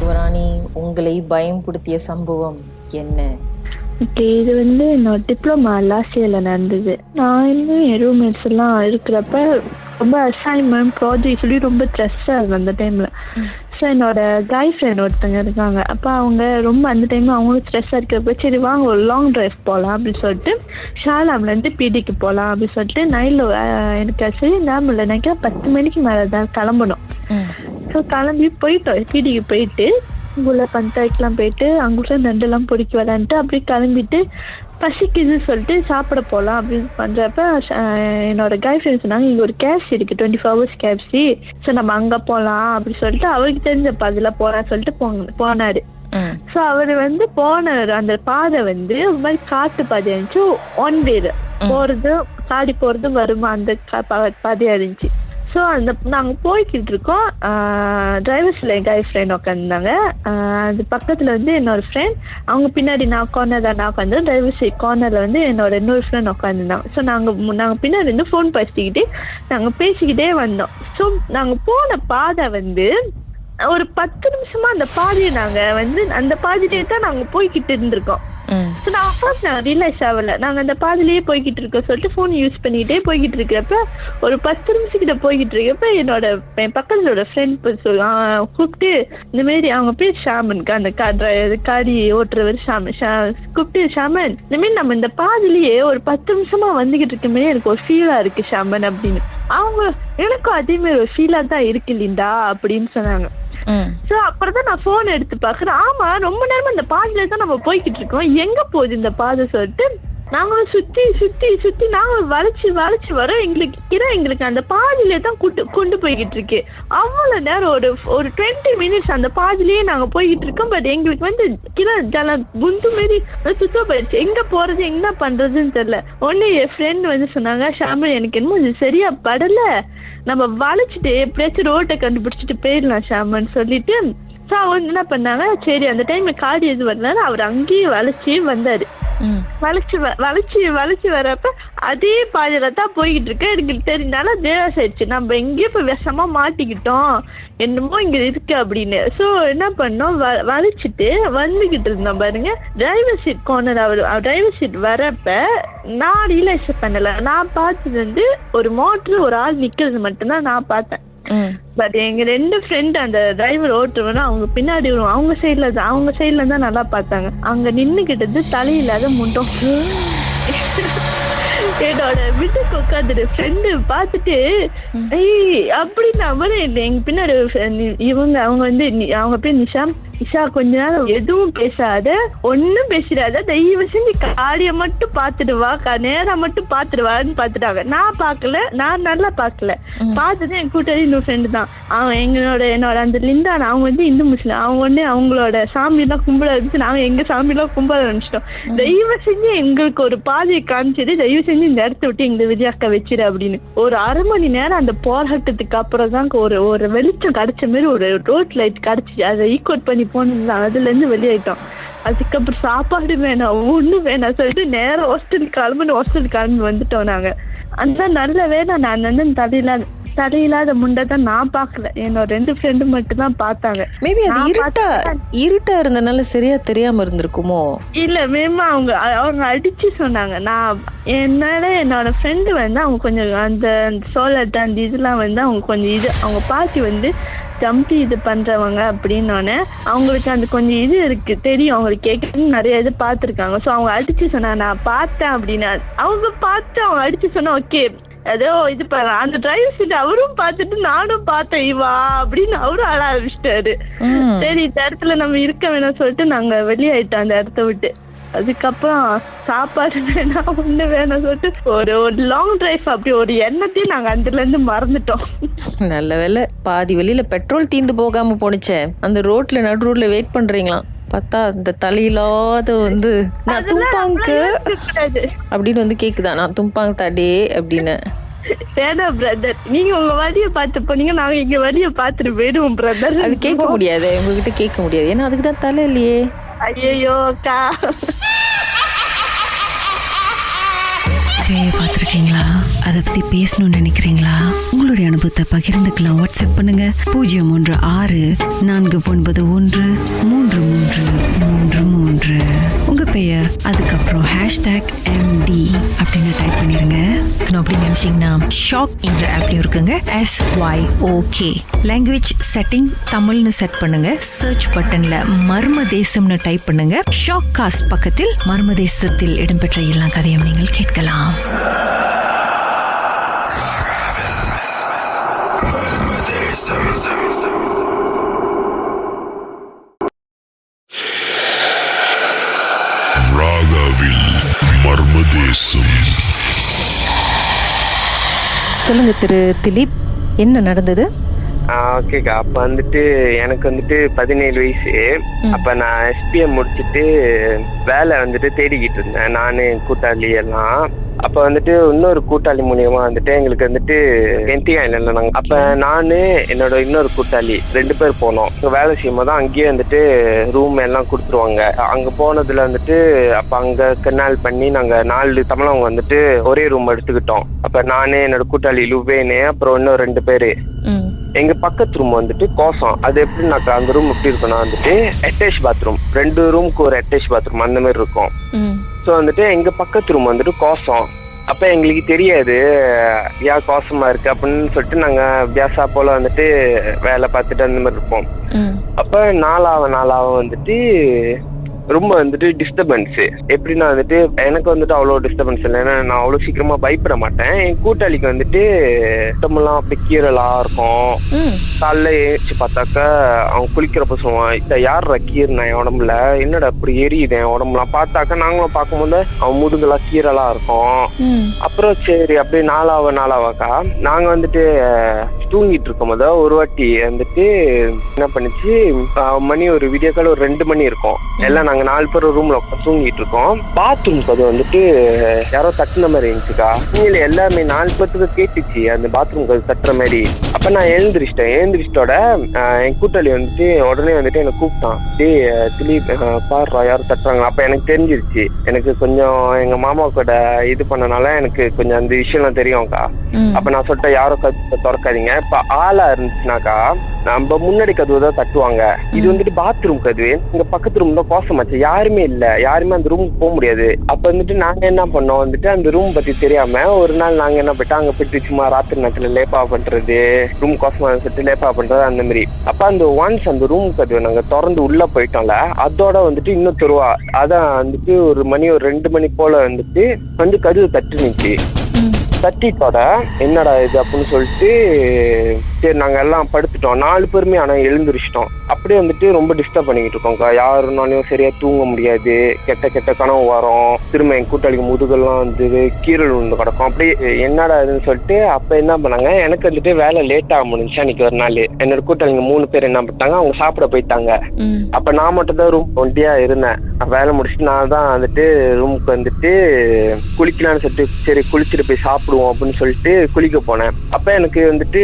யுவராணி உங்களை பயம்படுத்திய சம்பவம் என்ன? ஓகே இது வந்து என்னோட டிப்ளமா லாஸ்ட் இயரில் நடந்தது. நான் இன்னும் என் ரூம்மேட்ஸ் எல்லாம் இருக்கிறப்ப ரொம்ப அசைன்மெண்ட் ப்ராஜெக்ட் சொல்லி ரொம்ப ஸ்ட்ரெஸ்ஸாக இருக்கும் அந்த டைமில் ஸோ என்னோட கை ஃப்ரெண்ட் ஒருத்தங்க இருக்காங்க. அப்போ அவங்க ரொம்ப அந்த டைமில் அவங்களும் ஸ்ட்ரெஸ்ஸாக இருக்கிறப்ப சரி வாங்க ஒரு லாங் டிரைவ் போகலாம் அப்படின்னு சொல்லிட்டு ஷாலாம்லேருந்து பிடிக்கு போகலாம் அப்படின்னு சொல்லிட்டு நைட்டில் எனக்கு சரி ஞாபகம் நினைக்கிறேன் பத்து மணிக்கு மேலே தான் கிளம்பணும் ஸோ கிளம்பி போயிட்டோம் பிடிக்கு போயிட்டு உள்ள பஞ்சாயத்துலாம் போயிட்டு அங்குள்ள நண்டெல்லாம் பொறுக்கி விளாண்டுட்டு அப்படியே கிளம்பிட்டு பசிக்குது சொல்லிட்டு சாப்பிட போகலாம் அப்படின்னு பண்ணுறப்ப என்னோட கேர்ள் ஃப்ரெண்ட் சொன்னாங்க இங்கே ஒரு கேப்சி இருக்குது twenty four hours KFC so நம்ம அங்கே போகலாம் அப்படி சொல்லிட்டு அவருக்கு தெரிஞ்ச பாதியில் போகலான்னு சொல்லிட்டு போங்க போனார். ஸோ அவர் வந்து போன அந்த பாதை வந்து ஒரு மாதிரி காட்டு பாதையா இருந்துச்சு. ஒன் வேர் போகிறது காடி போகிறது வருமா அந்த கா- பா- பாதையா இருந்துச்சு. ஸோ அந்த நாங்கள் போய்கிட்டு இருக்கோம் டிரைவர்ஸில் என் கை ஃப்ரெண்ட் உட்காந்துருந்தாங்க அது பக்கத்தில் வந்து என்னோட ஃப்ரெண்ட் அவங்க பின்னாடி நான் கார்னர் தான் நான் உட்காந்து டிரைவர் சீட் கார்னரில் வந்து என்னோட இன்னொரு ஃப்ரெண்ட் உட்காந்துருந்தாங்க ஸோ நாங்கள் நாங்கள் பின்னாடி இருந்து ஃபோன் பேசிக்கிட்டு நாங்கள் பேசிக்கிட்டே வந்தோம். ஸோ நாங்கள் போன பாதை வந்து ஒரு பத்து நிமிஷமா அந்த பாதையை நாங்கள் வந்து அந்த பாதையிலே தான் நாங்கள் போய்கிட்டு இருந்திருக்கோம். ஸோ நான் ஃபர்ஸ்ட் நான் ரியலைஸ் ஆகல. நாங்க அந்த பாதிலேயே போய்கிட்டு இருக்கோம் சொல்லிட்டு ஃபோன் யூஸ் பண்ணிக்கிட்டே போய்கிட்டு இருக்கிறப்ப ஒரு பத்து நிமிஷக்கிட்ட போய்கிட்டு இருக்கப்ப என்னோட என் பக்கத்துல ஃப்ரெண்ட் கூப்பிட்டு இந்த மாதிரி அவங்க பேர் ஷாமனுக்கு அந்த கா காடி ஓட்டுறவர் ஷாமன் ஷா கூப்பிட்டு ஷாமன் இந்த மாதிரி நம்ம இந்த பாதிலேயே ஒரு பத்து நிமிஷமா வந்துகிட்டு இருக்கமே எனக்கு ஒரு ஃபீலா இருக்கு ஷாமன் அப்படின்னு. அவங்க எனக்கும் அதே மாதிரி ஒரு ஃபீலா தான் இருக்கு லிண்டா அப்படின்னு சொன்னாங்க. சோ அப்புறம் தான் நான் போன் எடுத்து பார்க்குறேன். ஆமா ரொம்ப நேரமா இந்த பாதையில தான் நம்ம போய்கிட்டு இருக்கோம். எங்க போகுது இந்த பாதை சொல்லிட்டு? நாங்களும் சுத்தி சுத்தி சுத்தி நாங்களும் வளைச்சு வளைச்சு வரோம் எங்களுக்கு கிர எங்களுக்கு அந்த பாதியிலே தான் கூட்டு கொண்டு போய்கிட்டு இருக்கு. அவ்வளவு நேரம் ஒரு ஒரு டுவெண்ட்டி மினிட்ஸ் அந்த பாதியிலேயே நாங்க போய்கிட்டு இருக்கோம். பட் எங்களுக்கு வந்து கிர ஜல புந்து மாரி சுத்த போயிடுச்சு. எங்க போறது என்ன பண்றதுன்னு தெரியல. ஒன்னு என் ஃப்ரெண்ட் வந்து சொன்னாங்க ஷாமில் எனக்கு என்னமோ இது சரியா படல. நம்ம வளைச்சிட்டு எப்படியாச்சும் ரோட்டை கண்டுபிடிச்சிட்டு போயிடலாம் ஷாமன் சொல்லிட்டு ஸோ அவங்க என்ன பண்ணாங்க சரி அந்த டைம்ல காடி எது வரனால அவர் அங்கேயே வளைச்சி வந்தாரு. வளைச்சு வளைச்சு வளைச்சு வரப்ப அதே பாதையில தான் போய்கிட்டு இருக்கு. எனக்கு தெரிஞ்சாலும் தேவாஸ் ஆயிடுச்சு. நம்ம எங்கேயோ போய் விஷமா மாட்டிக்கிட்டோம். என்னமோ இங்க இருக்கு அப்படின்னு. ஸோ என்ன பண்ணோம்? வ- வளைச்சிட்டு வந்துகிட்டு இருந்தோம் பாருங்க. டிரைவர் சீட் கார்னர் அவர் டிரைவர் சீட் வரப்ப நான் ரியலைஸ் பண்ணல. நான் பார்த்தது வந்து ஒரு மோட்ரு ஒரு ஆள் நிக்கிறது மட்டும்தான் நான் பார்த்தேன். பட் எங்க ரெண்டு ஃப்ரெண்ட் அந்த டிரைவர் ஓட்டுறவன அவங்க பின்னாடி வரும். அவங்க சைடுல தான் அவங்க சைடுல தான் நல்லா பார்த்தாங்க. அங்க நின்னுகிட்டது தலையில்லாத முண்டம். என்னோட வீட்டுக்கு உட்காந்துட்டு ஃப்ரெண்டு பார்த்துட்டு ஏய் அப்படின்னா மாதிரி இல்லை. எங்க பின்னாடி இவங்க அவங்க வந்து அவங்க பேர் நிஷா நிஷா கொஞ்ச நேரம் எதுவும் பேசாத ஒன்னும் பேசிடாத தயவு செஞ்சு காடிய மட்டும் பார்த்துட்டு வா கா- நேரா மட்டும் பார்த்துட்டு வான்னு பார்த்துட்டாங்க. நான் பார்க்கல நான் நல்லா பார்க்கல. பார்த்தது என் கூட்டாளி இன்னொரு ஃப்ரெண்டு தான். அவன் எங்களோட என்னோட அந்த லிண்டா அவங்க வந்து இந்து முஸ்லிம். அவங்க வந்து அவங்களோட சாமியெல்லாம் கும்பிட வச்சு நாங்க எங்க சாமியெல்லாம் கும்பிட ஆரம்பிச்சிட்டோம். தயவு செஞ்சு எங்களுக்கு ஒரு பாதையை காமிச்சிட்டு தயவு செஞ்சு இந்த இடத்த விட்டு எங்க விஜயாக்க வச்சிரு அப்படின்னு. ஒரு அரை மணி நேரம் அந்த போராட்டத்துக்கு அப்புறம் தான் ஒரு ஒரு வெளிச்சம் கிடைச்ச மாதிரி ஒரு ரோட் லைட் கிடைச்சிச்சு அதை ஈக்குவட் பண்ணி போனது அதுல இருந்து வெளியாயிட்டோம் அதுக்கப்புறம் சாப்பாடு வேணாம் ஒண்ணும் வேணாம் சொல்லிட்டு நேரம் ஹாஸ்டல் கிளம்புன்னு ஹாஸ்டல் கிளம்பி வந்துட்டோம் நாங்க. அந்த நல்ல வேலை நான் வந்து தலையில்லாத தலையில்லாத முண்டை தான் நான் பார்க்கல. என்னோட ரெண்டு ஃப்ரெண்டு மட்டும் தான் பார்த்தாங்க. மேபி அது இருட்டா இருட்டா இருந்தனால சரியா தெரியாம இருந்திருக்குமோ? இல்ல மேம் அவங்க அவங்க அடிச்சு சொன்னாங்க. நான் என்னால என்னோட ஃப்ரெண்டு வந்து அவங்க கொஞ்சம் அந்த சோலட் அந்த இதெல்லாம் வந்து அவங்க கொஞ்சம் இது அவங்க பாட்டி வந்து ஜம்பி இது பண்றவங்க அப்படின்னோடனே அவங்களுக்கு அந்த கொஞ்சம் இது இருக்கு தெரியும். அவங்களுக்கு கேட்கணும்னு நிறைய இது பார்த்துருக்காங்க. ஸோ அவங்க அடிச்சு சொன்னாங்க நான் பார்த்தேன் அப்படின்னு அவங்க பார்த்து அவங்க அடிச்சு சொன்னா ஓகே ஏதோ இது பண்ண அந்த டிரைவர் சீட் அவரும் பார்த்துட்டு நானும் பார்த்தேன் இவா அப்படின்னு அவரும் அழ ஆரம்பிச்சிட்டாரு. சரி இந்த இடத்துல நம்ம இருக்க வேணாம் சொல்லிட்டு நாங்க வெளியாயிட்டோம் அந்த இடத்த விட்டு. அதுக்கப்புறம் சாப்பாடு வேணாம் ஒண்ணு வேணாம் சொல்லிட்டு ஒரு ஒரு லாங் டிரைவ் அப்படி ஒரு எண்ணத்தையும் நாங்க அதுல இருந்து மறந்துட்டோம். நல்ல வேளை பாதி வெளியில பெட்ரோல் தீந்து போகாம போனுச்சே அந்த ரோட்ல நடு ரோட்ல வெயிட் பண்றீங்களாம். பார்த்தா அந்த தலையில்லாத வந்து நான் யோசிக்கக்கூடாது. அப்படின்னு வந்து கேக்குதா? நான் தும்பாங் தாடே அப்படின்னு. வேணாம் பிரதர் நீங்க உங்க வழிய பார்த்து போனீங்க நாங்க எங்க வழிய பார்த்துட்டு போயிடுவோம் பிரதர் அது கேட்க முடியாது. உங்ககிட்ட கேட்க முடியாது. ஏன்னா அதுக்கு தான் தலை இல்லையே. ஐயோ அக்கா. பேயை பார்த்துருக்கீங்களா? அதை பற்றி பேசணும்னு நினைக்கிறீங்களா? உங்களுடைய அனுபவத்தை பகிர்ந்துக்கலாம். வாட்ஸ்அப் பண்ணுங்க. பூஜ்ஜியம் மூன்று ஆறு நான்கு ஒன்பது ஒன்று மூன்று மூன்று மூன்று மூன்று. பெயர் அதுக்கப்புறம் ஹேஷ்டேக் எம்டி அப்படின்னு டைப் பண்ணிருங்க. அப்படி நினைச்சீங்கன்னா ஷாக் என்ற ஆப்லயும் இருக்குங்க. S Y O K language setting தமிழ்னு செட் பண்ணுங்க. சர்ச் பட்டன்ல மர்ம தேசம்னு டைப் பண்ணுங்க. ஷாக் காஸ்ட் பக்கத்தில் மர்ம தேசத்தில் இடம்பெற்ற எல்லா கதையும் நீங்கள் கேட்கலாம். சொல்லுங்க திரு திலீப் என்ன நடந்தது? ஓகேக்கா அப்ப வந்துட்டு எனக்கு வந்துட்டு பதினேழு வயசு. அப்ப நான் எஸ்பிஎம் முடிச்சிட்டு வேலை வந்துட்டு தேடிக்கிட்டு இருந்தேன். நானு கூட்டாளி எல்லாம். அப்ப வந்துட்டு இன்னொரு கூட்டாளி மூலியமா வந்துட்டு எங்களுக்கு வந்துட்டு என்டி ஐலண்ட்ல நாங்க அப்ப நானு என்னோட இன்னொரு கூட்டாளி ரெண்டு பேர் போனோம். இங்க வேலை செய்யும் போது அங்கேயே வந்துட்டு ரூம் எல்லாம் கொடுத்துருவாங்க. அங்க போனதுல வந்துட்டு அப்ப அங்க கெனால் பண்ணி நாங்க நாலு தமிழவங்க வந்துட்டு ஒரே ரூம் எடுத்துக்கிட்டோம். அப்ப நானு என்னோட கூட்டாளி லுபேனு அப்புறம் இன்னும் ரெண்டு பேரு. எங்க பக்கத்து ரூம் வந்துட்டு கோசம். அது எப்படின்னாக்கா அந்த ரூம் எப்படி இருக்குன்னா வந்துட்டு அட்டாச் பாத்ரூம் ரெண்டு ரூமுக்கு ஒரு அட்டாச் பாத்ரூம் அந்த மாதிரி இருக்கும். ஸோ வந்துட்டு எங்க பக்கத்து ரூம் வந்துட்டு கோசம். அப்ப எங்களுக்கு தெரியாது ஏன் கோசமா இருக்கு? அப்படின்னு சொல்லிட்டு நாங்க வியாசா போல வந்துட்டு வேலை பார்த்துட்டு அந்த மாதிரி இருப்போம். அப்ப நாளாவ நாளாவ வந்துட்டு ரொம்ப வந்துட்டு டிஸ்டர்பன்ஸ் எப்படின்னா வந்துட்டு எனக்கு வந்துட்டு அவ்வளோ டிஸ்டர்பன்ஸ் இல்லை. ஏன்னா நான் அவ்வளோ சீக்கிரமா பயப்பட மாட்டேன். என் கூட்டாளிக்கு வந்துட்டு உடம்பெல்லாம் அப்படி கீரலா இருக்கும். காலைல ஏஞ்சி பார்த்தாக்கா அவன் குளிக்கிறப்ப சொல்லுவான் இந்த யார் கீர்னா என் உடம்புல? என்னடா இப்படி எரியுது என் உடம்புலாம்? பார்த்தாக்கா நாங்களும் பார்க்கும்போது அவன் முதுகுலாம் கீரலா இருக்கும். அப்புறம் சரி அப்படியே நாளாவ நாளாவாக்கா நாங்க வந்துட்டு தூங்கிட்டு இருக்கும் போது ஒரு வாட்டி வந்துட்டு என்ன பண்ணுச்சு மணி ஒரு விடிய காலம் ஒரு ரெண்டு மணி இருக்கும். எல்லாம் நாங்க நாலு பேர் ரூம்ல உட்காந்து தூங்கிட்டு இருக்கோம். பாத்ரூம் அது வந்துட்டு யாரோ தட்டுன மாதிரி இருந்துச்சுக்கா. நீங்கள எல்லாமே நாலு பேர்த்துக்கு கேட்டுச்சு. அந்த பாத்ரூம் கதவு தட்டுற மாதிரி. அப்ப நான் எழுந்திரிச்சிட்டேன். எழுந்திரிச்சிட்டோட என் கூட்டாளி வந்துட்டு உடனே வந்துட்டு என்னை கூப்பிட்டான். அஹ், திலீப் பாருடா யாரும் தட்டுறாங்க அப்ப எனக்கு தெரிஞ்சிருச்சு. எனக்கு கொஞ்சம் எங்க மாமா கூட இது பண்ணனால எனக்கு கொஞ்சம் அந்த விஷயம்லாம் தெரியும்க்கா. அப்ப நான் சொல்லிட்டேன் யாரும் கதவை திறக்காதீங்க. இப்ப ஆளா இருந்துச்சுனாக்கா நம்ம முன்னாடி கதவு தான் தட்டுவாங்க. இது வந்துட்டு பாத்ரூம் கதவு இங்க பக்கத்து ரூம் தான் கோசமாச்சு யாருமே இல்ல. யாருமே அந்த ரூமுக்கு போக முடியாது. அப்ப வந்துட்டு நாங்க என்ன பண்ணோம்? வந்துட்டு அந்த ரூம் பத்தி தெரியாம ஒரு நாள் நாங்க என்ன போயிட்டோம்? அங்க போயிட்டு சும்மா ராத்திரி நேரத்துல லேப்பா பண்றது ரூம் கோசமா சொல்லிட்டு லேப்பா பண்றது அந்த மாதிரி. அப்ப அந்த ஒன்ஸ் அந்த ரூம் கதவு நாங்க திறந்து உள்ள போயிட்டோம்ல அதோட வந்துட்டு இன்னும் தருவா அதான் வந்துட்டு ஒரு மணி ஒரு ரெண்டு மணி போல வந்துட்டு வந்து கதவு தட்டுனுச்சு. தட்டிட்டோட என்னடா இது அப்படின்னு சொல்லிட்டு சரி நாங்க எல்லாம் படுத்துட்டோம். நாலு பேருமே ஆனா எழுந்திரிச்சிட்டோம். அப்படியே வந்துட்டு ரொம்ப டிஸ்டர்ப் பண்ணிக்கிட்டு இருக்கோம்க்கா யாருனாலையும் சரியா தூங்க முடியாது. கெட்ட கெட்ட கனவு வரும். திரும்ப என் கூட்டாளிக்கு முதுகெல்லாம் வந்து கீரல் விழுந்து கிடக்கும். அப்படியே என்னடா இதுன்னு சொல்லிட்டு அப்ப என்ன பண்ணாங்க? எனக்கு வந்துட்டு வேலை லேட் ஆக முடிஞ்சு அன்னைக்கு ஒரு நாள். என்னோட கூட்டாளிங்க மூணு பேர் என்ன பண்ணிட்டாங்க? அவங்க சாப்பிட போயிட்டாங்க. அப்ப நான் மட்டும் தான் ரூம் ஒண்டியா இருந்தேன். வேலை முடிச்சுட்டு நான் தான் வந்துட்டு ரூமுக்கு வந்துட்டு குளிக்கலாம்னு சொல்லிட்டு சரி குளிச்சுட்டு போய் சாப்பிடுவோம் அப்படின்னு சொல்லிட்டு குளிக்க போனேன். அப்ப எனக்கு வந்துட்டு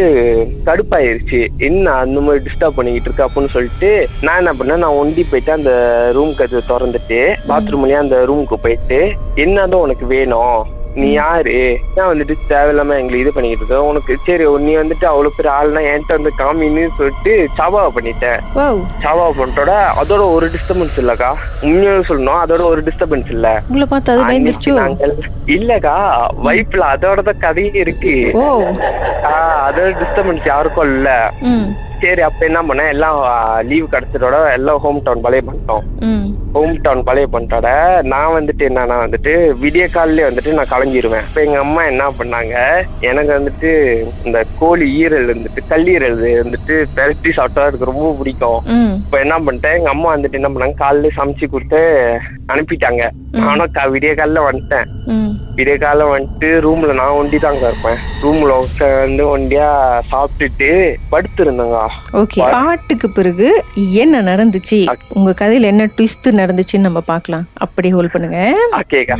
கடுப்பாயிருச்சு. என்ன அந்த மாதிரி டிஸ்டர்ப் பண்ணிக்கிட்டு இருக்கு அப்படின்னு சொல்லிட்டு நான் என்ன பண்ணேன் நான் ஒண்டி போயிட்டு அந்த ரூம் கதவை திறந்துட்டு பாத்ரூம்லயே அந்த ரூமுக்கு போயிட்டு என்னதான் உனக்கு வேணும்? நீ யாரு? ஏன் வந்துட்டு தேவையில்லாம எங்களை இது பண்ணிக்கிட்டு இருக்க? உனக்கு சரி நீ வந்துட்டு அவ்வளவு பேர் ஆள்னா என்கிட்ட வந்து காமின்னு சொல்லிட்டு சபாவை பண்ணிட்டேன். சாவா பண்ணிட்டோட அதோட ஒரு டிஸ்டர்பன்ஸ் இல்லக்கா. உண்மையாக சொல்லணும் அதோட ஒரு டிஸ்டர்பன்ஸ் இல்ல. உங்களை பார்த்து அது பயந்துருச்சோ? அன்னைக்கு நாங்கள் இல்லக்கா வைப்ல அதோட தான் கதையே இருக்கு. அதோட டிஸ்டர்பன்ஸ் யாருக்கும் இல்ல. சரி அப்ப என்ன பண்ணேன் எல்லாம் லீவ் கிடைச்சதோட எல்லாம் ஹோம் டவுன் பழைய பண்ணிட்டோம் ஹோம் டவுன் பழைய பண்ணிட்டோட நான் வந்துட்டு என்னன்னா வந்துட்டு விடிய காலிலே வந்துட்டு நான் கலங்கிருவேன் இப்ப எங்க அம்மா என்ன பண்ணாங்க? எனக்கு வந்துட்டு இந்த கோழி ஈரல் வந்துட்டு கல்லீரல் வந்துட்டு பெரட்டி சாப்பிட்டா எனக்கு ரொம்ப பிடிக்கும். இப்ப என்ன பண்ணிட்டேன்? எங்க அம்மா வந்துட்டு என்ன பண்ணாங்க? காலையில சமைச்சு கொடுத்து அனுப்பிட்டாங்க. நானும் விடிய காலைல வந்துட்டேன். விடிய வந்துட்டு ரூம்ல நான் ஒண்டி தாங்க இருப்பேன். ரூம்ல உட்காந்து ஒண்டியா சாப்பிட்டுட்டு படுத்திருந்தேங்க. ஓகே பாட்டுக்கு பிறகு என்ன நடந்துச்சு? உங்க கதையில என்ன ட்விஸ்ட் நடந்துச்சுன்னு நம்ம பார்க்கலாம். அப்படி ஹோல்ட் பண்ணுங்க. ஓகேக்கா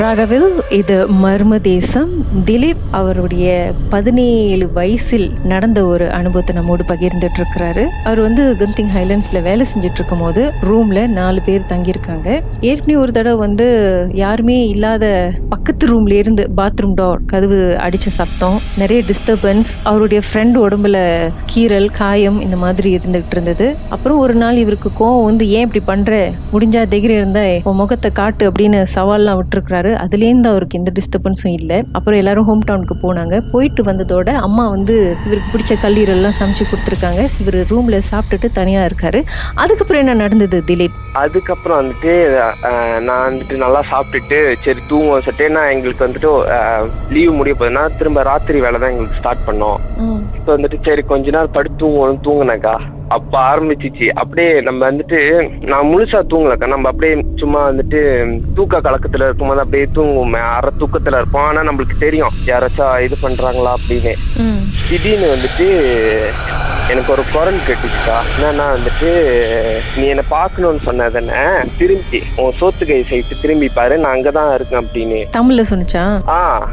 ராகவில் இது மர்ம தேசம். திலீப் அவருடைய பதினேழு வயசில் நடந்த ஒரு அனுபவத்தை நம்மோடு பகிர்ந்துட்டு இருக்கிறாரு அவர் வந்து கந்திங் ஹைலண்ட்ஸ்ல வேலை செஞ்சுட்டு இருக்கும் போது ரூம்ல நாலு பேர் தங்கியிருக்காங்க. ஏற்கனவே ஒரு தடவை வந்து யாருமே இல்லாத பக்கத்து ரூம்ல இருந்து பாத்ரூம் டோர் கதவு அடிச்ச சத்தம் நிறைய டிஸ்டர்பன்ஸ் அவருடைய ஃப்ரெண்ட் உடம்புல கீறல் காயம் இந்த மாதிரி இருந்துகிட்டு இருந்தது அப்புறம் ஒரு நாள் இவருக்கு கோவம் வந்து ஏன் இப்படி பண்ற? முடிஞ்சா தைரியம் இருந்தா உன் முகத்தை காட்டு அப்படின்னு சவால்லாம் விட்டுருக்காரு அதுலேருந்து அவருக்கு எந்த டிஸ்டர்பன்ஸும் இல்லை. அப்புறம் எல்லாரும் ஹோம் டவுனுக்கு போனாங்க. போயிட்டு வந்ததோட அம்மா வந்து இவருக்கு பிடிச்ச கல்லீரல் எல்லாம் சமைச்சு கொடுத்துருக்காங்க. இவர் ரூம்ல சாப்பிட்டுட்டு தனியா இருக்காரு. அதுக்கப்புறம் என்ன நடந்தது திலீப்? அதுக்கப்புறம் வந்துட்டு நான் வந்துட்டு நல்லா சாப்பிட்டுட்டு சரி தூங்குவோம் சொல்லிட்டு நான் எங்களுக்கு வந்துட்டு லீவ் முடிய போகுதுன்னா திரும்ப ராத்திரி வேலை தான் எங்களுக்கு ஸ்டார்ட் பண்ணோம். இப்போ வந்துட்டு சரி கொஞ்ச நேரம் படுத்து தூங்குவோம் தூங்குனாக்கா அப்ப ஆரம்பிச்சிச்சு. அப்படியே நம்ம வந்துட்டு நான் முழுசா தூங்கலக்கா. நம்ம அப்படியே சும்மா வந்துட்டு தூக்க கலக்கத்துல இருக்கும்போது அப்படியே தூங்குவோமே. அரை தூக்கத்துல இருப்போம். ஆனா நம்மளுக்கு தெரியும். யாராச்சும் இது பண்றாங்களா அப்படின்னு. திடீர்னு வந்துட்டு எனக்கு ஒரு குரல் கேட்டுச்சுக்கா. என்னன்னா வந்துட்டு நீ என்னை பார்க்கணும்னு சொன்ன தானே திரும்பி உன் சோத்து கை சைட்டு திரும்பி பாரு. நான் அங்கதான் இருக்கேன் அப்படின்னு. தமிழ்ல சொன்னிச்சா? ஆ.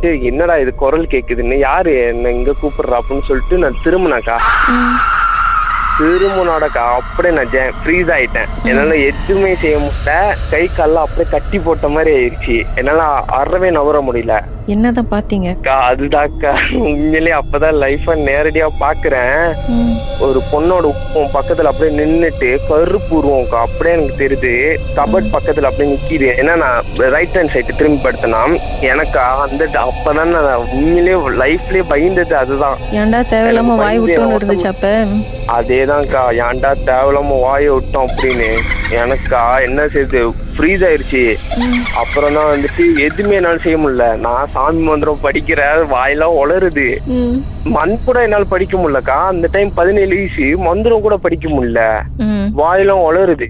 என்னடா இது குரல் கேக்குதுன்னு? யாரு என்ன இங்க கூப்பிடுறா அப்படின்னு சொல்லிட்டு நான் திரும்பினாக்கா திரும்பினோடக்கா அப்படியே நான் ஃப்ரீஸ் ஆயிட்டேன். என்னால எதுவுமே செய்ய முடியல. கை கால்லாம் அப்படியே கட்டி போட்ட மாதிரி ஆயிடுச்சு. என்னால அறவே நவர முடியல. என்னதான் பாத்தீங்க? அதுதான்க்கா. உண்மையிலேயே அப்பதான் லைஃப நேரடியா பாக்குறேன். ஒரு பொண்ணோட உப்பம் பக்கத்துல அப்படியே நின்னுட்டு கருப்பு உருவம்க்கா அப்படியே எனக்கு தெரியுது. கபட் பக்கத்துல அப்படியே நிக்கிது. ஏன்னா நான் ரைட் ஹேண்ட் சைடு திரும்பி படுத்தனா எனக்கா அந்த அப்பதான் நான் உண்மையிலேயே லைஃப்லயே பயந்தது அதுதான். ஏன்டா தேவையில்லாம வாய் என் இருந்துச்சு அப்ப? அதேதான்க்கா ஏன்டா தேவையில்லாம வாயை விட்டோம் அப்படின்னு. எனக்கா என்ன செய்யுது ஃப்ரீஸ் ஆயிருச்சு. அப்புறம் தான் வந்துட்டு எதுவுமே என்னால செய்ய முடியல. நான் சாமி மந்திரம் படிக்கிறேன் வாயெல்லாம் உளருது மண் கூட என்னால படிக்க முடியலக்கா. அந்த டைம் பதினேழு வயசு மந்திரம் கூட படிக்க முடியல. வாயெல்லாம் உளருது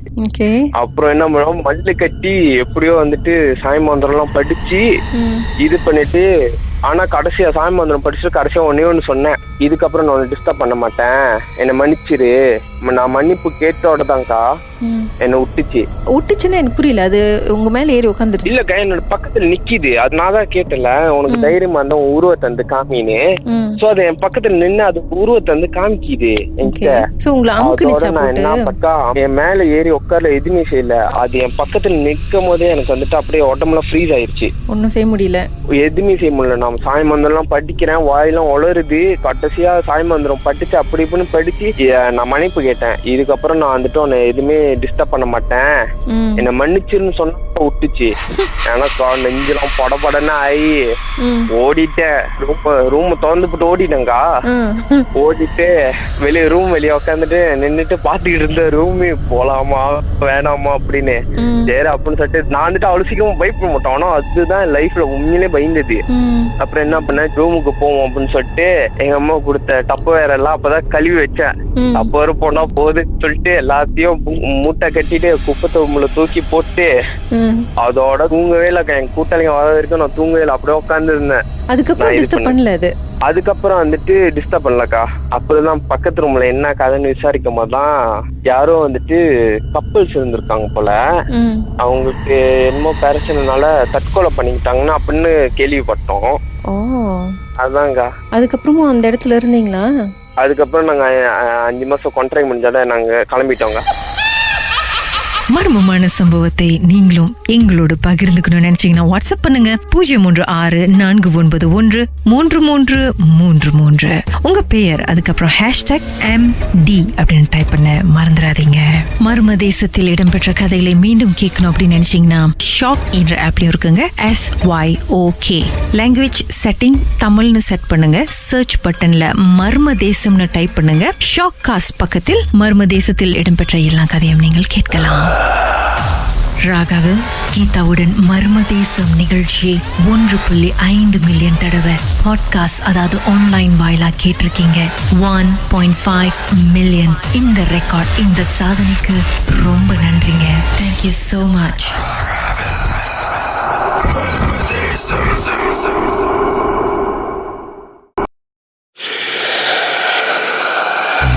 அப்புறம் என்ன பண்ணோம்? மல்லு கட்டி எப்படியோ வந்துட்டு சாய் மந்திரம் எல்லாம் படிச்சு இது பண்ணிட்டு ஆனா கடைசியா சாமி மந்திரம் படிச்சுட்டு கடைசியா ஒன்னே ஒன்று சொன்னேன். இதுக்கப்புறம் நான் டிஸ்டர்ப் பண்ண மாட்டேன். என்னை மன்னிச்சிரு. நான் மன்னிப்பு கேட்டோட தான்க்கா. என்னை விட்டுச்சு விட்டுச்சுன்னா எனக்கு புரியல. அது உங்க மேல ஏறி உட்காந்துருச்சு இல்லக்கா என்னோட பக்கத்துல நிக்கிது. அது நான் தான் கேட்டல உனக்கு தைரியமா இருந்தா உன் உருவத்தை வந்து காமின்னு சோ அது என் பக்கத்துல நின்னு அது உருவத்தை வந்து காமிக்குது என்கிட்ட. நான் என்ன பக்கா என் மேல ஏறி உட்கார்ல எதுவுமே செய்யல. அது என் பக்கத்துல நிக்கும் போதே எனக்கு வந்துட்டு அப்படியே உடம்புல ஃப்ரீஸ் ஆயிருச்சு. ஒன்றும் செய்ய முடியல. எதுவுமே செய்ய முடியல. நான் சாய் மந்திரம்லாம் படிக்கிறேன் வாயெல்லாம் உளருது கடைசியா சாய் மந்திரம் படிச்சு அப்படி இப்படின்னு படிச்சு நான் மன்னிப்பு கேட்டேன். இதுக்கப்புறம் நான் வந்துட்டு உன்னை எதுவுமே டிஸ்டர்ப் பண்ண மாட்டேன். என்னை மன்னிச்சிருன்னு சொன்னா விட்டுச்சு. எனக்கு நெஞ்செல்லாம் படபடன்னு ஆகி ஓடிட்டேன். ரூம் ரூம் திறந்து போட்டு ஓடிட்டேங்க்கா ம். ஓடிட்டு வெளியே ரூம் வெளியே உட்காந்துட்டு நின்னுட்டு பாத்துக்கிட்டு இருந்த ரூமு போலாமா வேணாமா அப்படின்னு. சரி அப்படின்னு சொல்லிட்டு நான் வந்துட்டு அவ்வளவு சீக்கிரம் பயப்பட மாட்டோம் ஆனா அதுதான் லைஃப்ல உண்மையிலே பயந்தது. அப்புறம் என்ன பண்ணேன்? ரூமுக்கு போவோம் அப்படின்னு சொல்லிட்டு எங்க அம்மா கொடுத்த டப்பு வேற எல்லாம் அப்பதான் கழுவி வச்சேன். அப்ப வர போனா போகுதுன்னு சொல்லிட்டு எல்லாத்தையும் மூட்டை கட்டிட்டு குப்பை தொம்புல தூக்கி போட்டு அதோட தூங்கவே இல்லை. என் கூட்டாளிங்க வர வரைக்கும் நான் தூங்கவே இல்லை. அப்படியே உட்காந்து இருந்தேன் அதுக்கப்புறம். பண்ணல அது? அதுக்கப்புறம் வந்துட்டு டிஸ்டர்ப் பண்ணலக்கா. அப்புறம் பக்கத்து ரூம்ல என்ன கதைன்னு விசாரிக்கும் போதுதான் யாரோ வந்துட்டு கப்பல்ஸ் இருந்திருக்காங்க போல. அவங்களுக்கு என்னமோ பிரச்சனைனால தற்கொலை பண்ணிக்கிட்டாங்கன்னு அப்படின்னு கேள்விப்பட்டோம். அதாங்க அதுக்கப்புறமும் அந்த இடத்துல இருந்தீங்களா? அதுக்கப்புறம் நாங்க அஞ்சு மாசம் கான்ட்ராக்ட் முடிஞ்சாத நாங்க கிளம்பிட்டோங்க மர்மமான சம்பவத்தை நீங்களும் எங்களோடு பகிர்ந்துக்கணும்னு நினைச்சீங்கன்னா வாட்ஸ்அப் பண்ணுங்க. பூஜ்ஜியம் மூன்று ஆறு நான்கு ஒன்பது ஒன்று மூன்று மூன்று மூன்று மூன்று. உங்க பெயர் அதுக்கப்புறம் ஹேஷ்டாக் எம் டி அப்படின்னு டைப் பண்ண மறந்துடாதீங்க. மர்ம தேசத்தில் இடம்பெற்ற கதைகளை மீண்டும் கேட்கணும் அப்படின்னு நினைச்சீங்கன்னா ஷாக் என்ற ஆப்லயும் இருக்குங்க. S Y O K language setting தமிழ்னு செட் பண்ணுங்க. சர்ச் பட்டன்ல மர்ம தேசம்னு டைப் பண்ணுங்க. ஷாக் காஸ்ட் பக்கத்தில் மர்ம தேசத்தில் இடம்பெற்ற எல்லா கதையும் நீங்கள் கேட்கலாம். ராகாவில் கீதாவுடன் மர்ம தேசம் நிகழ்ச்சியை ஒன்று புள்ளி ஐந்து மில்லியன் தடவை பாட்காஸ்ட் அதாவது ஆன்லைன் வாயிலா கேட்டிருக்கீங்க. ஒன் பாயிண்ட் ஃபைவ் மில்லியன் இந்த ரெக்கார்ட் இந்த சாதனைக்கு ரொம்ப நன்றிங்க. தேங்க்யூ ஸோ மச்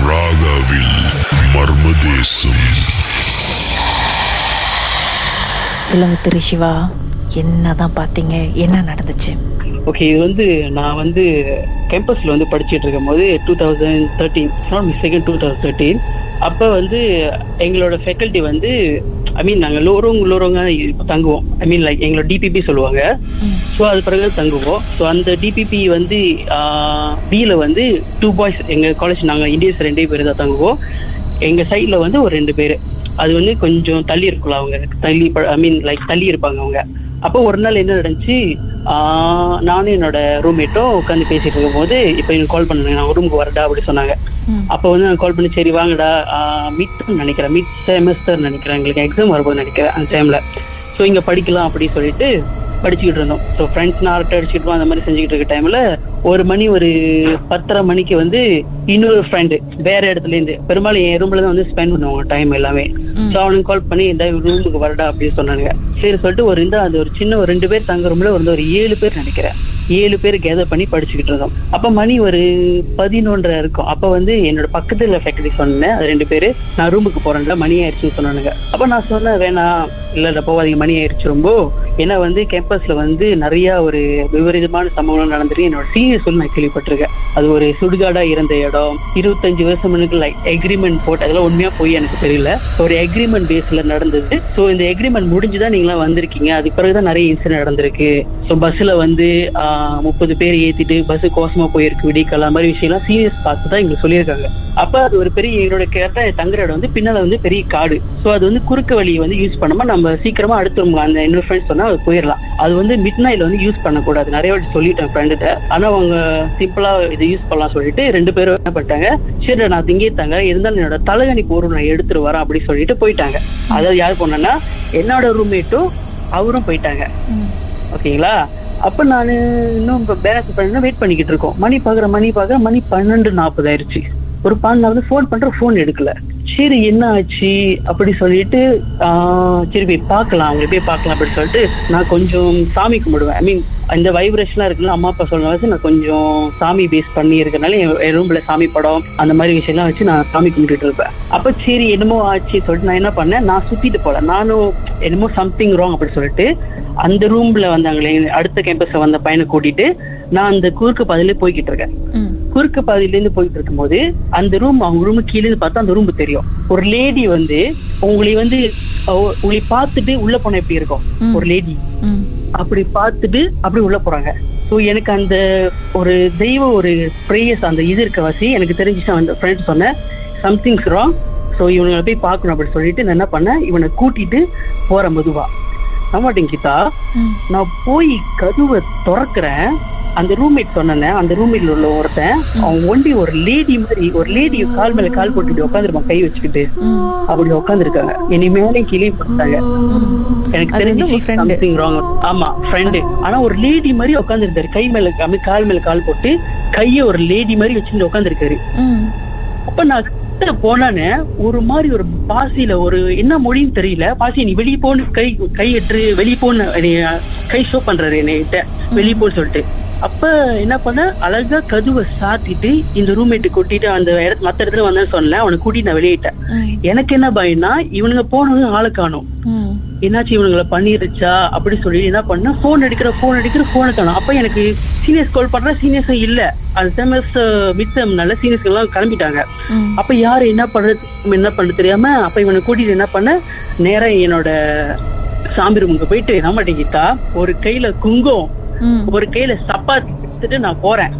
ராகாவில் மர்மதேசம் சொல்லுங்க திரு சிவா என்னதான் பாத்தீங்க? என்ன நடந்துச்சு? ஓகே இது வந்து நான் வந்து கேம்பஸ்ல வந்து படிச்சுட்டு இருக்கும்போது two thousand thirteen not mistaken two thousand thirteen அப்போ வந்து எங்களோட ஃபேக்கல்ட்டி வந்து ஐ மீன் நாங்கள் லோரவங்க லோரவங்க தங்குவோம். ஐ மீன் லைக் எங்களோட டிபிபி சொல்லுவாங்க. ஸோ அது பிறகு தங்குவோம். ஸோ அந்த டிபிபி வந்து பியில் வந்து டூ பாய்ஸ் எங்கள் காலேஜ் நாங்கள் இந்தியன்ஸ் ரெண்டே பேர் தான் தங்குவோம். எங்கள் சைடில் வந்து ஒரு ரெண்டு பேர். அது வந்து கொஞ்சம் தள்ளி இருக்கும்ல அவங்க. தள்ளி ஐ மீன் லைக் தள்ளி இருப்பாங்க அவங்க. அப்போ ஒரு நாள் என்ன நடந்துச்சு? நானும் என்னோட ரூம்மேட்டும் உட்காந்து பேசிட்டு இருக்கும்போது இப்போ எனக்கு கால் பண்ணுங்க நான் ரூமுக்கு வரடா அப்படி சொன்னாங்க. அப்போ வந்து நான் கால் பண்ணி சரி வாங்கடா. மிட் நினைக்கிறேன். மிட் செமஸ்டர் நினைக்கிறேன். எங்களுக்கு எக்ஸாம் வரும்போது நினைக்கிறேன் அந்த டைம்ல ஸோ இங்க படிக்கலாம் அப்படின்னு சொல்லிட்டு படிச்சுக்கிட்டு இருந்தோம். ஸோ ஃப்ரெண்ட்ஸ் நான் அரட்டை அடிச்சுட்டு அந்த மாதிரி செஞ்சுக்கிட்டு இருக்க டைம்ல ஒரு மணி ஒரு பத்தரை மணிக்கு வந்து இன்னொரு ஃப்ரெண்டு வேற இடத்துல இருந்து பெரும்பாலும் என் ரூம்ல தான் வந்து ஸ்பெண்ட் பண்ணுவாங்க டைம் எல்லாமே. ஸோ அவனுக்கு கால் பண்ணி இந்த ரூமுக்கு வரடா அப்படின்னு சொன்னாங்க சரி சொல்லிட்டு ஒரு இந்த அது ஒரு சின்ன ஒரு ரெண்டு பேர் தங்க ரூம்ல வந்து ஒரு ஏழு பேர் நினைக்கிறேன். ஏழு பேர் கேதர் பண்ணி படிச்சுக்கிட்டு இருந்தோம். அப்ப மணி ஒரு பதினொன்றரை இருக்கும். அப்ப வந்து என்னோட பக்கத்துல ஃபேக்டரி சொன்னேன் அது ரெண்டு பேரு நான் ரூமுக்கு போறேன்ல மணி ஆயிடுச்சுன்னு சொன்னானுங்க. அப்ப நான் சொன்னேன் வேணாம் இல்ல இல்ல போவாதீங்க மணி ஆயிடுச்சு ரொம்ப. ஏன்னா வந்து கேம்பஸ்ல வந்து நிறைய ஒரு விபரீதமான சம்பவம் நடந்துட்டு என்னோட சீனியர் சொல்லி நான் கேள்விப்பட்டிருக்கேன். அது ஒரு சுடுகாடா இருந்த இடம் இருபத்தஞ்சு வருஷம் லைக் எக்ரிமெண்ட் போட்டு அதெல்லாம் உண்மையா போய் எனக்கு தெரியல. ஒரு எக்ரிமெண்ட் பேஸ்ல நடந்தது. ஸோ இந்த எக்ரிமெண்ட் முடிஞ்சுதான் நீங்களாம் வந்திருக்கீங்க. அதுக்கு பிறகுதான் நிறைய இன்சிடென்ட் நடந்திருக்கு. ஸோ பஸ்ல வந்து முப்பது பேர் ஏத்திட்டு பஸ் கோசமா போயிருக்கு விடிக்கல மாதிரி விஷயம்லாம் சீரியஸ் பார்த்து தான் எங்களுக்கு சொல்லியிருக்காங்க. அப்ப அது ஒரு பெரிய எங்களோட கேட்ட தங்குற இடம் வந்து பின்னால வந்து பெரிய காடு. ஸோ அது வந்து குறுக்கு வழியை வந்து யூஸ் பண்ணாம நம்ம சீக்கிரமா அடுத்து அந்த இன்னொரு ஃப்ரெண்ட்ஸ் சொன்னா அது போயிடலாம். அது வந்து மிட் நைட்ல வந்து யூஸ் பண்ணக்கூடாது. நிறைய வாட்டி சொல்லிட்டேன் ஃப்ரெண்டுகிட்ட ஆனா அவங்க சிம்பிளா இது யூஸ் பண்ணலாம் சொல்லிட்டு ரெண்டு பேரும் என்ன பண்ணிட்டாங்க சரி நான் இங்கே தாங்க இருந்தாலும் என்னோட தலைகணி போரும் நான் எடுத்துட்டு வரேன் அப்படின்னு சொல்லிட்டு போயிட்டாங்க. அதாவது யார் போனேன்னா என்னோட ரூம்மேட்டும் அவரும் போயிட்டாங்க. ஓகேங்களா? அப்ப நான் இன்னும் இப்போ பேலன்ஸ் பண்ணி வெயிட் பண்ணிக்கிட்டு இருக்கோம். மணி பாக்குற மணி பாக்குற மணி பன்னெண்டு நாற்பது ஆயிடுச்சு ஒரு பன்னெண்டு வந்து ஃபோன் பண்ற ஃபோன் எடுக்கல. சரி என்ன ஆச்சு அப்படி சொல்லிட்டு ஆஹ் சரி போய் பார்க்கலாம். அவங்க போய் பார்க்கலாம் அப்படின்னு சொல்லிட்டு நான் கொஞ்சம் சாமி கும்பிடுவேன். ஐ மீன் இந்த வைப்ரேஷன்லாம் இருக்குல்ல அம்மா அப்பா சொல்ல வச்சு நான் கொஞ்சம் சாமி பேஸ் பண்ணி இருக்கனால என் ரூம்ல சாமி படம் அந்த மாதிரி விஷயம்லாம் வச்சு நான் சாமி கும்பிட்டுட்டு இருப்பேன். அப்ப சரி என்னமோ ஆச்சு சொல்லிட்டு நான் என்ன பண்ணேன்? நான் சுத்திட்டு போல நானும் என்னமோ சம்திங் ராங் அப்படி சொல்லிட்டு அந்த ரூம்ல வந்தாங்களே அடுத்த கேம்பஸ்ல வந்த பையனை கூட்டிட்டு நான் அந்த குறுக்கு பதிலே போய்கிட்டு இருக்கேன். குறுக்கு பாதையில இருந்து போயிட்டு இருக்கும்போது அந்த ரூம் அவங்க ரூம் கீழே இருந்து பார்த்தா அந்த ரூம் தெரியும். ஒரு லேடி வந்து உங்களை வந்து உங்களை பார்த்துட்டு உள்ள போன எப்படி இருக்கும்? ஒரு லேடி அப்படி பார்த்துட்டு அப்படி உள்ள போறாங்க. ஸோ எனக்கு அந்த ஒரு தெய்வ ஒரு ப்ரேயர்ஸ் அந்த இது இருக்க வாசி எனக்கு தெரிஞ்சுச்சு அந்த ஃப்ரெண்ட் சொன்னேன் சம்திங்ஸ் ராங் ஸோ இவனை போய் பார்க்கணும் அப்படின்னு சொல்லிட்டு நான் என்ன பண்ணேன் இவனை கூட்டிட்டு போறேன் மெதுவா. நம்பாட்டேங்க கீதா. நான் போய் கதவை திறக்கிறேன். அந்த ரூம்மேட் சொன்னேன் அந்த ரூம்மேட்ல உள்ள ஒருத்தன் அவன் ஒண்டி ஒரு லேடி மாதிரி ஒரு லேடி கால் மேல கால் போட்டுட்டு உட்காந்துருப்பான் கை வச்சுக்கிட்டு. அப்படி உட்காந்துருக்காங்க இனி மேலே கீழே பார்த்தாங்க எனக்கு தெரிஞ்சு. சம்திங் ராங் ஆமா ஃப்ரெண்டு ஆனா ஒரு லேடி மாதிரி உட்காந்துருந்தாரு கை மேல கால் மேல கால் போட்டு கைய ஒரு லேடி மாதிரி வச்சுட்டு உட்காந்துருக்காரு அப்ப நான் கிட்ட போனானே ஒரு மாதிரி ஒரு பாசியில ஒரு என்ன மொழின்னு தெரியல. பாசி நீ வெளியே போன்னு கை கை எட்டு வெளியே போன்னு கை ஷோ பண்றாரு என்னைகிட்ட. வெளியே போன்னு சொல்லிட்டு. அப்ப என்ன பண்ண அழகா கதுவை சாத்திட்டு இந்த ரூம்மேட்டு கூட்டிட்டு அந்த இடத்து மத்த இடத்துல வந்தேன்னு சொன்னேன். அவனை கூட்டிட்டு நான் வெளியிட்டேன். எனக்கு என்ன பயம்னா இவனுங்க போனவங்க ஆளை காணும். என்னாச்சு இவனுங்களை பண்ணிருச்சா? அப்படி சொல்லி என்ன பண்ணா? போன் அடிக்கிற போன் அடிக்கிற போனை காணும். அப்ப எனக்கு சீனியர்ஸ் கால் பண்ற சீனியர்ஸும் இல்ல. அந்த செமஸ்டர் மித்தம்னால சீனியர்ஸ் எல்லாம் கிளம்பிட்டாங்க. அப்ப யாரு என்ன பண்றது? என்ன பண்ண தெரியாம அப்ப இவனை கூட்டிட்டு என்ன பண்ண? நேரா என்னோட சாமி ரூமுக்கு போயிட்டு என்ன மாட்டேங்கிட்டா ஒரு கையில குங்கம் ஒரு கையில சப்பாத்தி எடுத்துட்டு நான் போறேன்.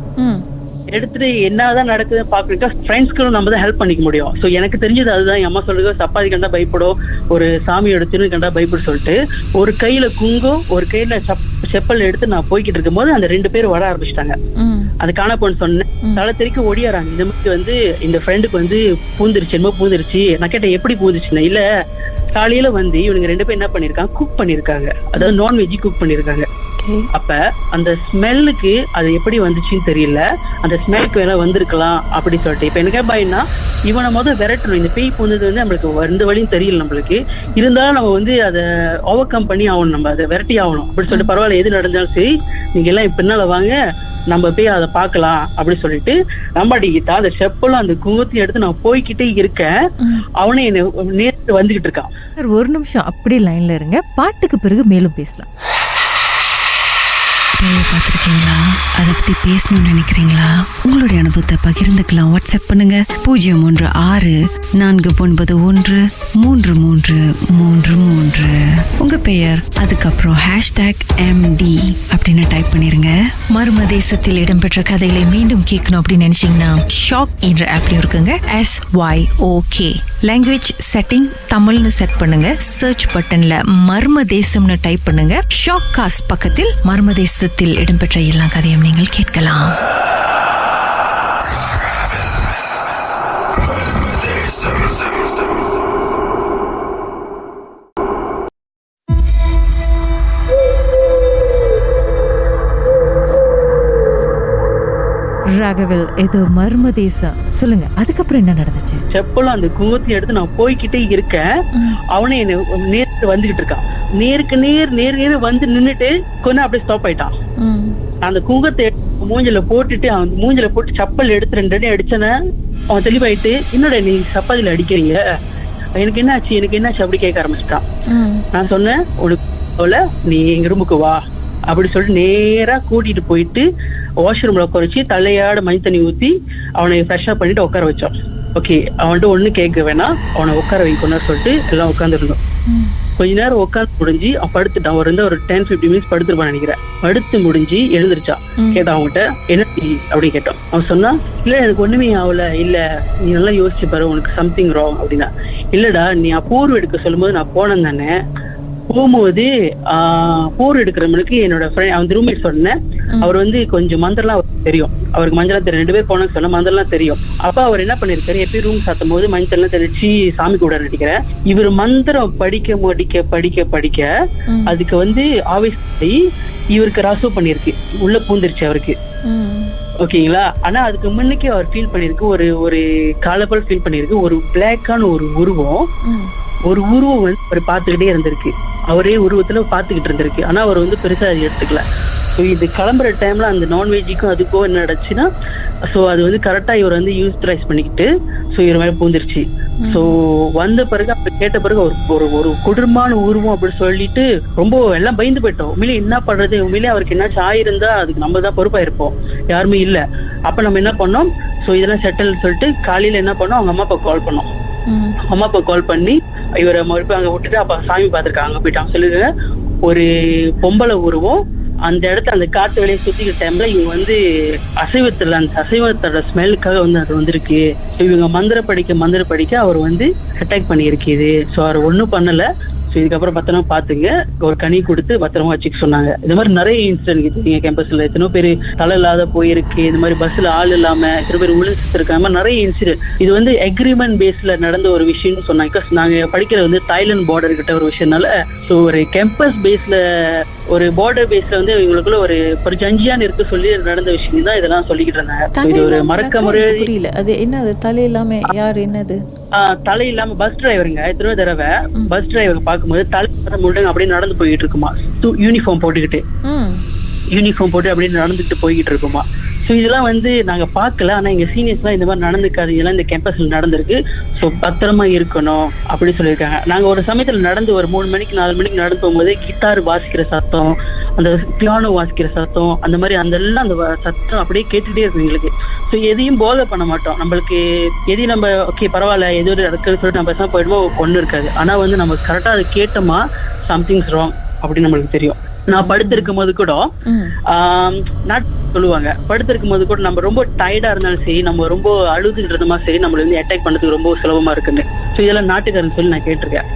எடுத்துட்டு என்னதான் நடக்குதுன்னு பாக்குறதுக்கு ஃப்ரெண்ட்ஸ்க்கு நம்ம தான் ஹெல்ப் பண்ணிக்க முடியும். சோ எனக்கு தெரிஞ்சது அதுதான். என் அம்மா சொல்லுது சப்பாத்தி கண்டா பயப்படும். ஒரு சாமியோட திரு கண்டா பயப்படும் சொல்லிட்டு ஒரு கையில குங்கம் ஒரு கையில சப் செப்பல் எடுத்து நான் போய்கிட்டு இருக்கும்போது அந்த ரெண்டு பேரும் வர ஆரம்பிச்சிட்டாங்க. அது காணப்போன்னு சொன்னேன். தலை தெறிக்க ஒடியாராங்க இந்த மாதிரி வந்து இந்த ஃப்ரெண்டுக்கு வந்து பூந்துருச்சு என்னமோ பூந்துருச்சு. நான் கேட்டேன் எப்படி பூந்துச்சுன்னா? இல்ல காலையில வந்து இவனுங்க ரெண்டு பேரும் என்ன பண்ணிருக்காங்க? குக் பண்ணிருக்காங்க. அதாவது நான்வெஜ் குக் பண்ணிருக்காங்க. அப்ப அந்த ஸ்மெல்லுக்கு அது எப்படி வந்துச்சுன்னு தெரியல. அந்த ஸ்மெல்க்கு வேணா வந்திருக்கலாம் அப்படி சொல்லிட்டு. இப்ப எனக்கு பயம்னா இவனை முதல் விரட்டணும். இந்த பேய் பூந்தது வந்து நம்மளுக்கு எந்த வழியும் தெரியல நம்மளுக்கு. இருந்தாலும் நம்ம வந்து அதை ஓவர் கம் பண்ணி ஆகணும். நம்ம அதை விரட்டி ஆகணும். அப்படி சொல்லிட்டு பரவாயில்ல எது நடந்தாலும் சரி நீங்க எல்லாம் இப்ப பின்னால வாங்க. நம்ம போய் அதை பார்க்கலாம் அப்படி சொல்லிட்டு நம்பாடிக்கிட்டா அந்த செப்பலும் அந்த குங்குத்தையும் எடுத்து நான் போய்கிட்டே இருக்கேன். அவனே என்னை நேர்த்து வந்துகிட்டு இருக்கான். சார் ஒரு நிமிஷம் அப்படியே லைன்ல இருங்க. பாட்டுக்கு பிறகு மேலும் பேசலாம். பேயை பார்த்துருக்கீங்களா? அதை பத்தி பேசணும்னு நினைக்கிறீங்களா? உங்களுடைய அனுபவத்தை பகிர்ந்துக்கலாம். வாட்ஸ்அப் பண்ணுங்க. பூஜ்ஜியம் ஒன்று ஆறு நான்கு ஒன்பது ஒன்று மூன்று மூன்று மூன்று மூன்று. உங்க பெயர் அதுக்கப்புறம் ஹேஷ்டேக் எம்டி அப்படின்னு டைப் பண்ணிருங்க. மர்ம தேசத்தில் இடம்பெற்ற கதைகளை மீண்டும் கேட்கணும் அப்படின்னு நினைச்சீங்கன்னா ஷாக் என்ற ஆப்ல இருக்குங்க. S Y O K language setting தமிழ்னு செட் பண்ணுங்க. சர்ச் பட்டன்ல மர்ம தேசம்னு டைப் பண்ணுங்க. ஷாக் காஸ்ட் பக்கத்தில் மர்ம தேசத்தில் இடம்பெற்ற எல்லா கதையும் நீங்கள் கேட்கலாம். ராகவில் இது மர்ம தேசம். சொல்லுங்க அதுக்கப்புறம் என்ன நடந்துச்சு? செப்பலும் அந்த குங்குத்தையும் எடுத்து நான் போய்கிட்டே இருக்கேன். அவனே என்னை நேருக்கு வந்துகிட்டு இருக்கான். நேருக்கு நேர் நேர் நேர் வந்து நின்னுட்டு கொஞ்சம் அப்படியே ஸ்டாப் ஆயிட்டான். அந்த குங்கத்தை மூஞ்சில போட்டுட்டு அவன் மூஞ்சில போட்டு சப்பல் எடுத்து ரெண்டு அடி அடிச்சன அவன் தெளிவாயிட்டு என்னோட நீ சப்பாத்தில அடிக்கிறீங்க? எனக்கு என்னாச்சு? எனக்கு என்னாச்சு? அப்படி கேட்க ஆரம்பிச்சிட்டான். நான் சொன்னேன் உனக்கு நீ எங்க ரூமுக்கு வா. அப்படி சொல்லிட்டு நேரா கூட்டிட்டு போயிட்டு வாஷ்ரூம்ல உட்கார வச்சு தலையாட மணி தண்ணி ஊத்தி அவனை ஃப்ரெஷ்ஷா பண்ணிட்டு உட்கார வச்சோம். ஓகே அவன்கிட்ட ஒண்ணு கேட்க வேணாம். அவனை உட்கார வைக்கணும்னு சொல்லிட்டு எல்லாம் உட்காந்துருந்தோம் கொஞ்ச நேரம் உட்காந்து முடிஞ்சு அவன் படுத்துட்டான் அவர் வந்து ஒரு டென் ஃபிஃப்டி மினிட்ஸ் படுத்துருப்பான்னு நினைக்கிறேன். படுத்து முடிஞ்சு எழுந்திருச்சான் கேட்டான் அவன்கிட்ட என்ன அப்படின்னு கேட்டான் அவன் சொன்னா இல்ல எனக்கு ஒண்ணுமே ஆகல. இல்ல நீ நல்லா யோசிச்சு பாரு. உனக்கு சம்திங் ராங் அப்படின்னா. இல்லடா நீ அப்பூர்வம் எடுக்க சொல்லும்போது நான் போனேன் தானே. போகும்போது போர் எடுக்கிறவனுக்கு என்னோட ஃப்ரெண்ட் அவன் ரூம்மேட் சொன்னேன். அவர் வந்து கொஞ்சம் மந்திரம்லாம் அவருக்கு தெரியும். அவருக்கு மஞ்சள் தெரியும். ரெண்டு பேர் போனோம்னு சொன்ன மந்திரம்லாம் தெரியும். அப்ப அவர் என்ன பண்ணிருக்காரு எப்பயும் ரூம் சாத்தும் போது மஞ்சள் எல்லாம் தெளிச்சு சாமி கூட நினைக்கிறேன் இவர் மந்திரம் படிக்க படிக்க படிக்க படிக்க அதுக்கு வந்து ஆவேசி இவருக்கு ரசு பண்ணிருக்கு. உள்ள பூந்துருச்சு அவருக்கு. ஓகேங்களா? ஆனா அதுக்கு முன்னுக்கே அவர் ஃபீல் பண்ணிருக்கு ஒரு ஒரு காலப்பல் ஃபீல் பண்ணிருக்கு. ஒரு பிளாக்கான ஒரு உருவம். ஒரு உருவம் வந்து அவர் பார்த்துக்கிட்டே இருந்திருக்கு. அவரே உருவத்துல பார்த்துக்கிட்டு இருந்திருக்கு. ஆனா அவர் வந்து பெருசா அது எடுத்துக்கல. ஸோ இது கிளம்புற டைம்ல அந்த நான்வெஜ்ஜுக்கும் அதுக்கும் என்ன நடச்சுன்னா ஸோ அது வந்து கரெக்டா இவர் வந்து யூஸ்ட்ரைஸ் பண்ணிக்கிட்டு ஸோ இவர் மேலே பூந்துருச்சு. ஸோ வந்த பிறகு அப்ப கேட்ட பிறகு ஒரு ஒரு ஒரு குடும்பமான உருவம் அப்படின்னு சொல்லிட்டு ரொம்ப எல்லாம் பயந்து போயிட்டோம். உண்மையிலே என்ன பண்றது? உண்மையிலே அவருக்கு என்னாச்சும் ஆயிருந்தா அதுக்கு நம்ம தான் பொறுப்பா இருப்போம் யாருமே இல்லை. அப்ப நம்ம என்ன பண்ணோம்? ஸோ இதெல்லாம் செட்டில் சொல்லிட்டு காலையில என்ன பண்ணோம்? அவங்க அம்மா அப்பா கால் பண்ணோம். அம்மா அப்பா கால் பண்ணி இவரை மறுபடியும் அங்க விட்டுட்டு அப்ப சாமி பார்த்துருக்காங்க. அங்க போயிட்டாங்க. சொல்லுங்க ஒரு பொம்பளை உருவம் அந்த இடத்த அந்த காத்து வெளியே சுத்திக்கிற டைம்ல இவங்க வந்து அசைவத்துல அந்த அசைவத்தோட ஸ்மெல்லுக்காக வந்து அது வந்திருக்கு. இவங்க மந்திர படிக்க மந்திர படிக்க அவர் வந்து அட்டாக் பண்ணியிருக்குது ஸோ அவர் ஒன்றும் பண்ணல. ஸோ இதுக்கப்புறம் பத்திரமா பாத்துங்க ஒரு கனி கொடுத்து பத்திரமா வச்சுக்க சொன்னாங்க. இந்த மாதிரி நிறைய இன்சிடென்ட் இருக்குங்க கேம்பஸ்ல எத்தனோ பேர் தலை இல்லாத போயிருக்கு. இந்த மாதிரி பஸ்ல ஆள் இல்லாம எத்தனை பேர் விழுந்து இருக்காங்க நிறைய இன்சிடென்ட் இது வந்து அக்ரிமெண்ட் பேஸ்ல நடந்த ஒரு விஷயம்னு சொன்னாங்க. நாங்க படிக்கிறது வந்து தாய்லாந்து பார்டர் கிட்ட ஒரு விஷயம்னால ஸோ ஒரு கேம்பஸ் பேஸ்ல ஒரு பார்டர் பேஸ்ல வந்து இவங்களுக்குள்ள ஒரு ஒரு ஜஞ்சியான் இருக்கு சொல்லி நடந்த விஷயம் தான் இதெல்லாம் சொல்லிக்கிட்டு இருந்தாங்க. இது ஒரு மறக்க முடியாத புரியல. அது என்ன அது தலை இல்லாம யார்? என்னது? தலை இல்லாம பஸ் டிரைவருங்க எத்தனை தடவை பஸ் டிரைவர் பார்க்கும்போது தலை முழுங்க அப்படியே நடந்து போயிட்டு இருக்குமா? யூனிஃபார்ம் போட்டுக்கிட்டு. யூனிஃபார்ம் போட்டு அப்படியே நடந்துட்டு போய்கிட்டு இருக்குமா? ஸோ இதெல்லாம் வந்து நாங்கள் பார்க்கல. ஆனால் எங்கள் சீனியர்ஸ்லாம் இந்த மாதிரி நடந்துக்காது. இதெல்லாம் இந்த கேம்பஸில் நடந்திருக்கு. ஸோ பத்திரமா இருக்கணும் அப்படின்னு சொல்லியிருக்காங்க. நாங்கள் ஒரு சமயத்தில் நடந்து ஒரு மூணு மணிக்கு நாலு மணிக்கு நடந்து போகும்போது கிட்டார் வாசிக்கிற சத்தம் அந்த பியானோ வாசிக்கிற சத்தம் அந்த மாதிரி அந்த எல்லாம் அந்த சத்தம் அப்படியே கேட்டுகிட்டே இருக்கும் எங்களுக்கு. ஸோ எதையும் போதை பண்ண மாட்டோம். நம்மளுக்கு எதையும் நம்ம ஓகே பரவாயில்ல எது ஒரு இருக்குன்னு சொல்லிட்டு நம்ம பேசாமல் போயிடுமோ ஒன்றும் இருக்காது. ஆனால் வந்து நம்ம கரெக்டாக அதை கேட்டோமா சம்திங்ஸ் ராங் அப்படின்னு நம்மளுக்கு தெரியும். நான் படுத்திருக்கும் போது கூட சொல்லுவாங்க படுத்திருக்கும் போது கூட நம்ம ரொம்ப டயர்டா இருந்தாலும் சரி நம்ம ரொம்ப இருந்தோமா சரி நம்மள வந்து அட்டாக் பண்ணதுக்கு ரொம்ப சுலபமா இருக்குன்னு. ஸோ இதெல்லாம் நாட்டுக்காரன் சொல்லி நான் கேட்டிருக்கேன்.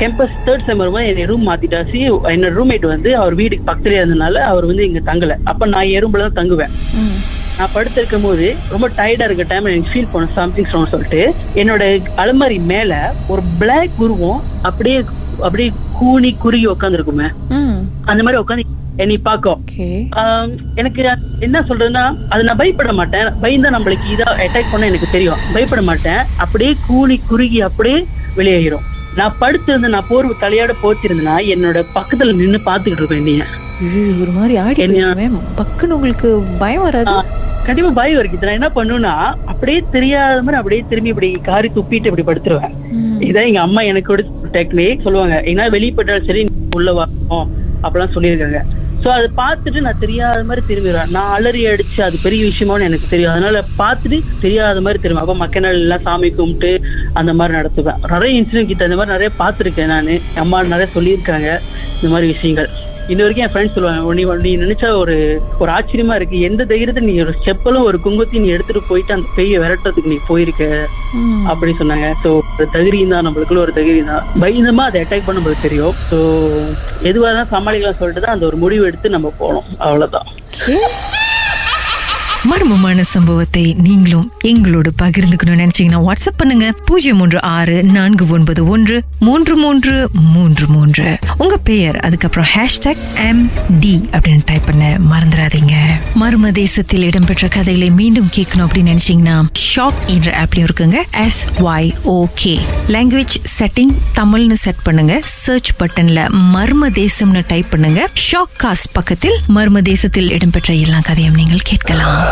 கேம்பஸ் தேர்ட் செம் வரும்போது என்னை ரூம் மாத்திட்டாச்சு. என்னோட ரூம்மேட் வந்து அவர் வீட்டுக்கு பக்கத்துலயே இருந்தனால அவர் வந்து இங்க தங்கல. அப்ப நான் எறும்புல தான் தங்குவேன். நான் படுத்திருக்கும் போது ரொம்ப டயர்டா இருக்க டைம் எனக்கு ஃபீல் பண்ண சம்திங் சொல்லிட்டு என்னோட அலமாரி மேல ஒரு பிளாக் உருவம் அப்படியே அப்படியே கூனி குறுகி உட்காந்துருக்குமே அந்த மாதிரி உட்காந்து என்னை பார்க்கும். எனக்கு என்ன சொல்றதுன்னா அது நான் பயப்பட மாட்டேன். பயந்தா நம்மளுக்கு இதா அட்டாக் பண்ண எனக்கு தெரியும். பயப்பட மாட்டேன். அப்படியே கூனி குறுகி அப்படியே வெளியேறும் நான் படுத்திருந்து நான் போர்வு தலையோட போத்திருந்தேன்னா என்னோட பக்கத்துல நின்னு பாத்துக்கிட்டு இருப்பேன் நீங்க ஒரு மாதிரி ஆடி பக்குன்னு உங்களுக்கு பயம் வராது. கண்டிப்பா பயம் இருக்கு நான் என்ன பண்ணுவேன்னா அப்படியே தெரியாத மாதிரி அப்படியே திரும்பி இப்படி காரி துப்பிட்டு இப்படி படுத்துருவேன். இதான் எங்க அம்மா எனக்கு கூட டெக்னிக் சொல்லுவாங்க ஏன்னா வெளிப்பட்டாலும் சரி உள்ள வரணும் அப்படிலாம் சொல்லியிருக்காங்க. ஸோ அதை பார்த்துட்டு நான் தெரியாத மாதிரி திரும்பிடுவேன். நான் அலறி அடிச்சு அது பெரிய விஷயமானு எனக்கு தெரியும். அதனால பார்த்துட்டு தெரியாத மாதிரி திரும்ப அப்போ மக்க நாள் எல்லாம் சாமி கும்பிட்டு அந்த மாதிரி நடத்துவேன். நிறைய இன்சிடென்ட் கிட்ட அந்த மாதிரி நிறைய பார்த்துருக்கேன் நான். அம்மா நிறைய சொல்லியிருக்காங்க. இந்த மாதிரி விஷயங்கள். இன்ன வரைக்கும் என் ஃப்ரெண்ட்ஸ் சொல்லுவாங்க நீ நீ நினைச்சா ஒரு ஒரு ஆச்சரியமா இருக்கு. எந்த தைரியத்தை நீ ஒரு செப்பலும் ஒரு குங்குத்தையும் நீ எடுத்துட்டு போயிட்டு அந்த பெய்ய விரட்டுறதுக்கு நீ போயிருக்க? ம். அப்படி சொன்னாங்க. ஸோ ஒரு தைரியம் தான் நம்மளுக்குள்ள ஒரு தைரியம் தான் பயந்தமா அதை அட்டாக் பண்ண நம்மளுக்கு தெரியும். ஸோ எதுவாக தான் சமாளிக்கலாம் சொல்லிட்டு தான் அந்த ஒரு முடிவு எடுத்து நம்ம போனோம். அவ்வளவுதான். மர்மமான சம்பவத்தை நீங்களும் எங்களோடு பகிர்ந்துக்கணும்னு நினைச்சீங்கன்னா வாட்ஸ்அப் பண்ணுங்க. பூஜ்ஜியம் மூன்று ஆறு நான்கு ஒன்பது ஒன்று மூன்று மூன்று மூன்று மூன்று. உங்க பெயர் அதுக்கப்புறம் ஹேஷ்டாக் எம் டி அப்படின்னு டைப் பண்ண மறந்துடாதீங்க. மர்ம தேசத்தில் இடம்பெற்ற கதைகளை மீண்டும் கேட்கணும் அப்படின்னு நினைச்சீங்கன்னா ஷாக் என்ற ஆப்லயும் இருக்குங்க. S Y O K language setting தமிழ்னு செட் பண்ணுங்க. சர்ச் பட்டன்ல மர்ம தேசம்னு டைப் பண்ணுங்க. ஷாக் காஸ்ட் பக்கத்தில் மர்ம தேசத்தில் இடம்பெற்ற எல்லா கதையும் நீங்கள் கேட்கலாம்.